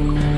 Bye.